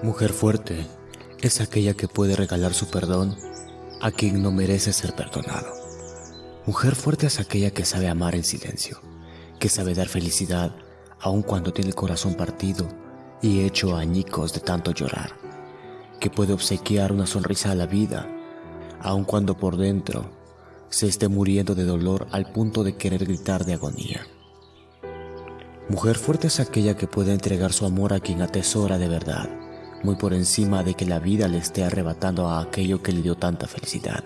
Mujer fuerte es aquella que puede regalar su perdón a quien no merece ser perdonado. Mujer fuerte es aquella que sabe amar en silencio, que sabe dar felicidad aun cuando tiene el corazón partido y hecho añicos de tanto llorar, que puede obsequiar una sonrisa a la vida, aun cuando por dentro se esté muriendo de dolor al punto de querer gritar de agonía. Mujer fuerte es aquella que puede entregar su amor a quien atesora de verdad, muy por encima de que la vida le esté arrebatando a aquello que le dio tanta felicidad.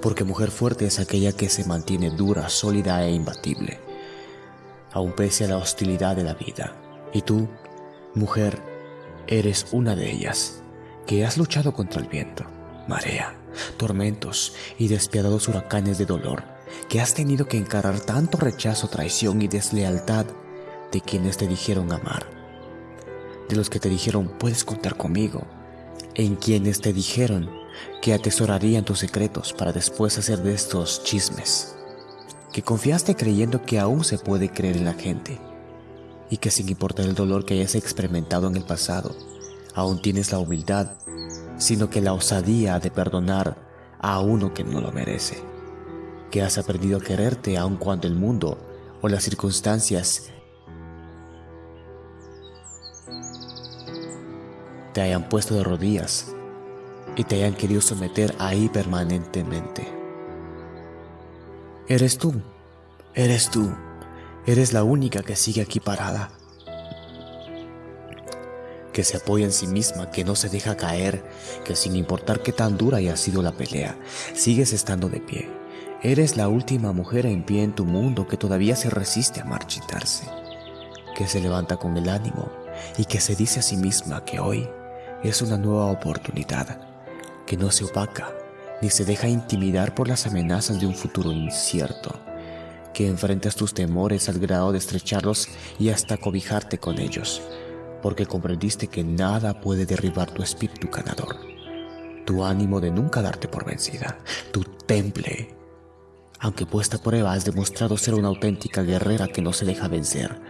Porque mujer fuerte es aquella que se mantiene dura, sólida e imbatible, aun pese a la hostilidad de la vida. Y tú, mujer, eres una de ellas, que has luchado contra el viento, marea, tormentos y despiadados huracanes de dolor, que has tenido que encarar tanto rechazo, traición y deslealtad de quienes te dijeron amar de los que te dijeron puedes contar conmigo, en quienes te dijeron que atesorarían tus secretos para después hacer de estos chismes, que confiaste creyendo que aún se puede creer en la gente y que sin importar el dolor que hayas experimentado en el pasado, aún tienes la humildad, sino que la osadía de perdonar a uno que no lo merece, que has aprendido a quererte aun cuando el mundo o las circunstancias te hayan puesto de rodillas y te hayan querido someter ahí permanentemente. Eres tú, eres tú, eres la única que sigue aquí parada, que se apoya en sí misma, que no se deja caer, que sin importar qué tan dura haya sido la pelea, sigues estando de pie. Eres la última mujer en pie en tu mundo que todavía se resiste a marchitarse, que se levanta con el ánimo y que se dice a sí misma que hoy es una nueva oportunidad que no se opaca ni se deja intimidar por las amenazas de un futuro incierto, que enfrentas tus temores al grado de estrecharlos y hasta cobijarte con ellos, porque comprendiste que nada puede derribar tu espíritu ganador, tu ánimo de nunca darte por vencida, tu temple. Aunque puesta a prueba has demostrado ser una auténtica guerrera que no se deja vencer,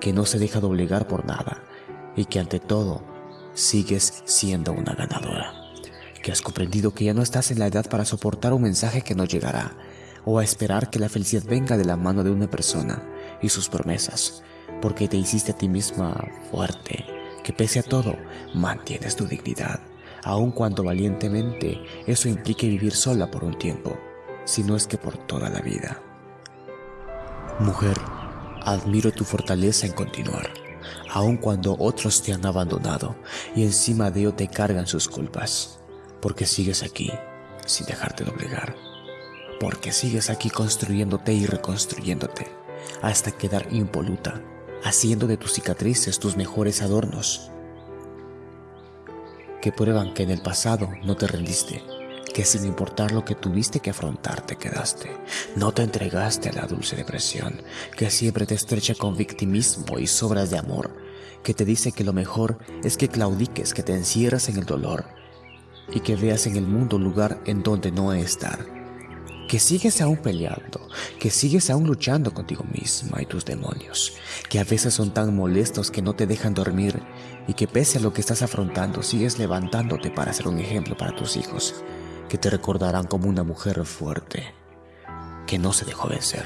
que no se deja doblegar por nada y que ante todo sigues siendo una ganadora. Que has comprendido que ya no estás en la edad para soportar un mensaje que no llegará o a esperar que la felicidad venga de la mano de una persona y sus promesas, porque te hiciste a ti misma fuerte, que pese a todo mantienes tu dignidad, aun cuando valientemente eso implique vivir sola por un tiempo, si no es que por toda la vida. Mujer, admiro tu fortaleza en continuar aun cuando otros te han abandonado y encima de ello te cargan sus culpas, porque sigues aquí sin dejarte doblegar, porque sigues aquí construyéndote y reconstruyéndote hasta quedar impoluta, haciendo de tus cicatrices tus mejores adornos, que prueban que en el pasado no te rendiste, que sin importar lo que tuviste que afrontar te quedaste. No te entregaste a la dulce depresión, que siempre te estrecha con victimismo y sobras de amor, que te dice que lo mejor es que claudiques, que te encierras en el dolor y que veas en el mundo un lugar en donde no estar. Que sigues aún peleando, que sigues aún luchando contigo misma y tus demonios, que a veces son tan molestos que no te dejan dormir y que pese a lo que estás afrontando sigues levantándote para ser un ejemplo para tus hijos que te recordarán como una mujer fuerte, que no se dejó vencer,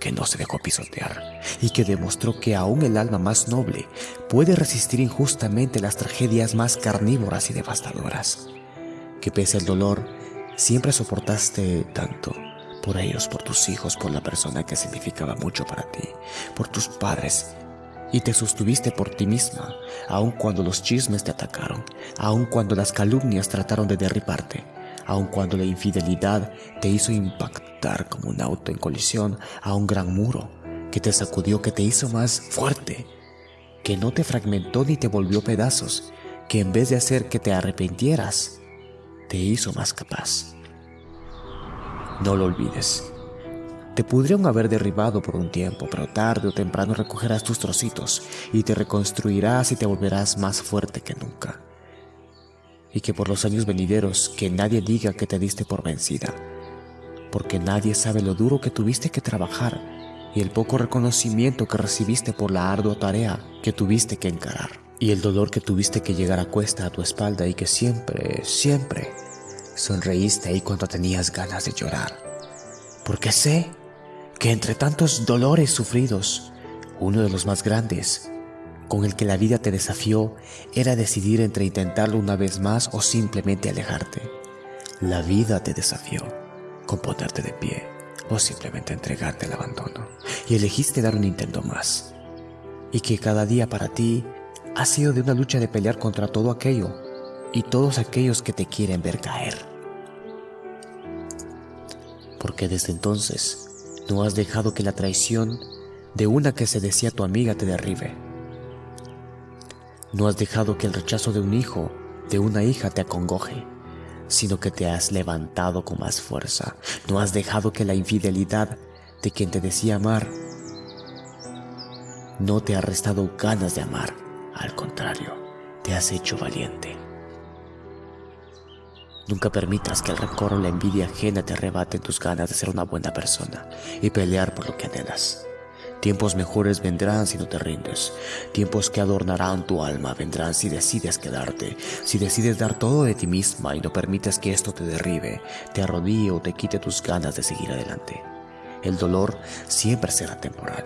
que no se dejó pisotear y que demostró que aún el alma más noble puede resistir injustamente las tragedias más carnívoras y devastadoras, que pese al dolor siempre soportaste tanto por ellos, por tus hijos, por la persona que significaba mucho para ti, por tus padres y te sostuviste por ti misma, aun cuando los chismes te atacaron, aun cuando las calumnias trataron de derribarte, aun cuando la infidelidad te hizo impactar como un auto en colisión a un gran muro, que te sacudió, que te hizo más fuerte, que no te fragmentó ni te volvió pedazos, que en vez de hacer que te arrepintieras, te hizo más capaz. No lo olvides. Te pudieron haber derribado por un tiempo, pero tarde o temprano recogerás tus trocitos y te reconstruirás y te volverás más fuerte que nunca y que por los años venideros que nadie diga que te diste por vencida, porque nadie sabe lo duro que tuviste que trabajar y el poco reconocimiento que recibiste por la ardua tarea que tuviste que encarar. y el dolor que tuviste que llegar a cuesta a tu espalda y que siempre, siempre sonreíste ahí cuando tenías ganas de llorar. Porque sé que entre tantos dolores sufridos, uno de los más grandes, con el que la vida te desafió, era decidir entre intentarlo una vez más o simplemente alejarte. La vida te desafió con ponerte de pie o simplemente entregarte al abandono y elegiste dar un intento más. Y que cada día para ti ha sido de una lucha de pelear contra todo aquello y todos aquellos que te quieren ver caer. Porque desde entonces no has dejado que la traición de una que se decía tu amiga te derribe. No has dejado que el rechazo de un hijo, de una hija te acongoje, sino que te has levantado con más fuerza. No has dejado que la infidelidad de quien te decía amar no te ha restado ganas de amar. Al contrario, te has hecho valiente. Nunca permitas que el rencor o la envidia ajena te arrebaten tus ganas de ser una buena persona y pelear por lo que anhelas. Tiempos mejores vendrán si no te rindes. Tiempos que adornarán tu alma vendrán si decides quedarte. Si decides dar todo de ti misma y no permites que esto te derribe, te arrodille o te quite tus ganas de seguir adelante. El dolor siempre será temporal,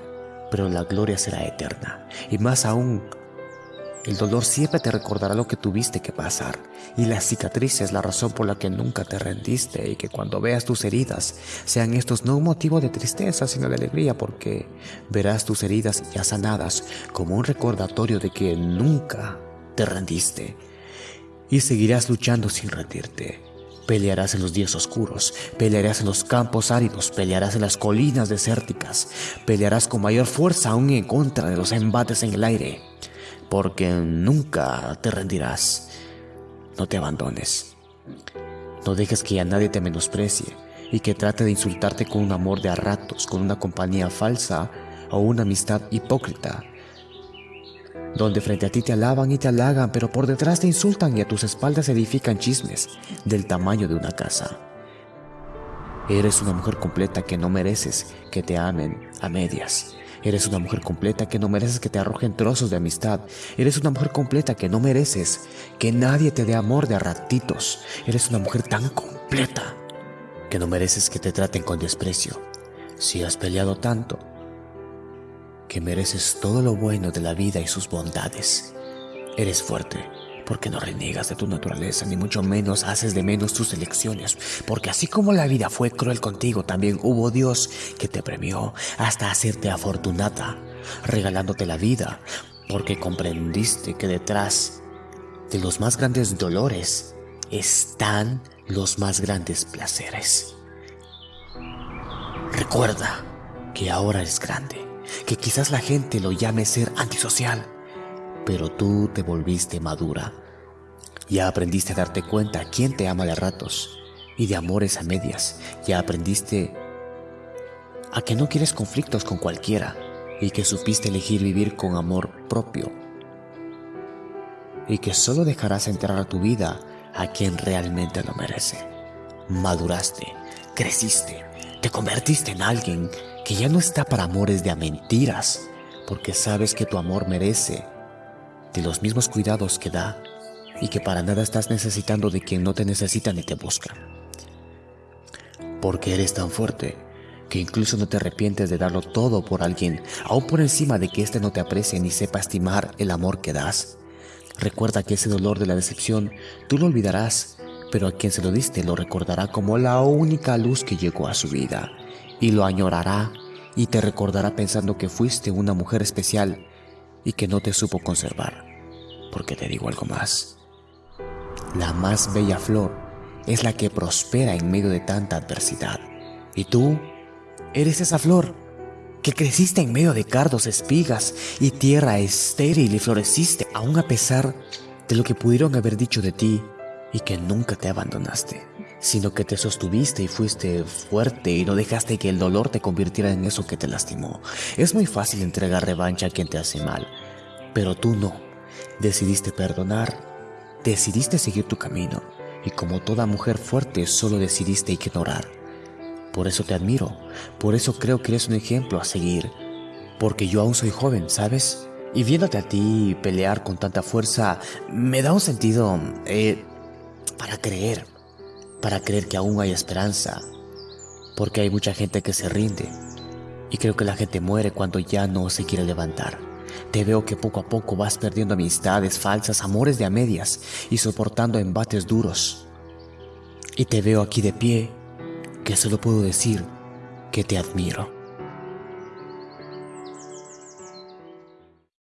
pero la gloria será eterna. Y más aún el dolor siempre te recordará lo que tuviste que pasar y la cicatriz es la razón por la que nunca te rendiste y que cuando veas tus heridas sean estos no un motivo de tristeza sino de alegría porque verás tus heridas ya sanadas como un recordatorio de que nunca te rendiste y seguirás luchando sin rendirte. Pelearás en los días oscuros, pelearás en los campos áridos, pelearás en las colinas desérticas, pelearás con mayor fuerza aún en contra de los embates en el aire porque nunca te rendirás. No te abandones. No dejes que ya nadie te menosprecie y que trate de insultarte con un amor de a ratos, con una compañía falsa o una amistad hipócrita, donde frente a ti te alaban y te halagan, pero por detrás te insultan y a tus espaldas edifican chismes del tamaño de una casa. Eres una mujer completa que no mereces que te amen a medias. Eres una mujer completa que no mereces que te arrojen trozos de amistad. Eres una mujer completa que no mereces que nadie te dé amor de ratitos. Eres una mujer tan completa que no mereces que te traten con desprecio. Si has peleado tanto, que mereces todo lo bueno de la vida y sus bondades. Eres fuerte porque no reniegas de tu naturaleza, ni mucho menos haces de menos tus elecciones, porque así como la vida fue cruel contigo, también hubo Dios que te premió hasta hacerte afortunada, regalándote la vida, porque comprendiste que detrás de los más grandes dolores están los más grandes placeres. Recuerda que ahora eres grande, que quizás la gente lo llame ser antisocial, pero tú te volviste madura. Ya aprendiste a darte cuenta quién te ama de ratos y de amores a medias. Ya aprendiste a que no quieres conflictos con cualquiera y que supiste elegir vivir con amor propio. Y que solo dejarás entrar a tu vida a quien realmente lo merece. Maduraste, creciste, te convertiste en alguien que ya no está para amores de a mentiras, porque sabes que tu amor merece los mismos cuidados que da y que para nada estás necesitando de quien no te necesita ni te busca. Porque eres tan fuerte que incluso no te arrepientes de darlo todo por alguien, aún por encima de que éste no te aprecie ni sepa estimar el amor que das. Recuerda que ese dolor de la decepción tú lo olvidarás, pero a quien se lo diste lo recordará como la única luz que llegó a su vida, y lo añorará y te recordará pensando que fuiste una mujer especial y que no te supo conservar. Porque te digo algo más. La más bella flor es la que prospera en medio de tanta adversidad. Y tú eres esa flor que creciste en medio de cardos, espigas y tierra estéril y floreciste aún a pesar de lo que pudieron haber dicho de ti y que nunca te abandonaste, sino que te sostuviste y fuiste fuerte y no dejaste que el dolor te convirtiera en eso que te lastimó. Es muy fácil entregar revancha a quien te hace mal, pero tú no. Decidiste perdonar, decidiste seguir tu camino y como toda mujer fuerte solo decidiste ignorar. Por eso te admiro, por eso creo que eres un ejemplo a seguir, porque yo aún soy joven, ¿sabes? Y viéndote a ti pelear con tanta fuerza, me da un sentido eh, para creer, para creer que aún hay esperanza, porque hay mucha gente que se rinde y creo que la gente muere cuando ya no se quiere levantar. Te veo que poco a poco vas perdiendo amistades falsas, amores de a medias y soportando embates duros. Y te veo aquí de pie, que solo puedo decir que te admiro.